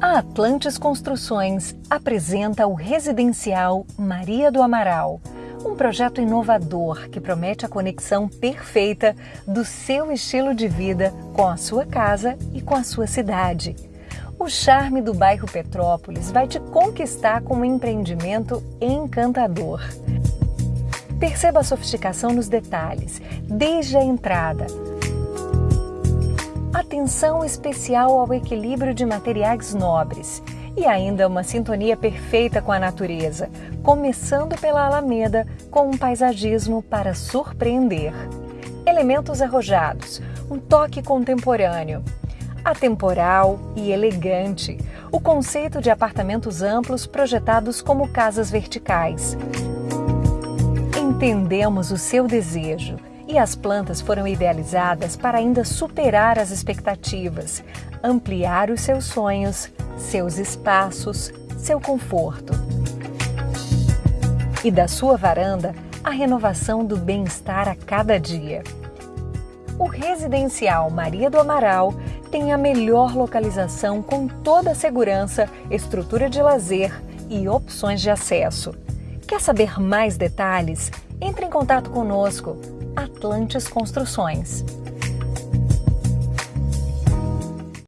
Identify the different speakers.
Speaker 1: A Atlantes Construções apresenta o residencial Maria do Amaral, um projeto inovador que promete a conexão perfeita do seu estilo de vida com a sua casa e com a sua cidade. O charme do bairro Petrópolis vai te conquistar com um empreendimento encantador. Perceba a sofisticação nos detalhes, desde a entrada, atenção especial ao equilíbrio de materiais nobres. E ainda uma sintonia perfeita com a natureza, começando pela Alameda com um paisagismo para surpreender. Elementos arrojados, um toque contemporâneo, atemporal e elegante, o conceito de apartamentos amplos projetados como casas verticais. Entendemos o seu desejo e as plantas foram idealizadas para ainda superar as expectativas, ampliar os seus sonhos, seus espaços, seu conforto. E da sua varanda, a renovação do bem-estar a cada dia. O residencial Maria do Amaral tem a melhor localização com toda a segurança, estrutura de lazer e opções de acesso. Quer saber mais detalhes? Entre em contato conosco Atlantes Construções.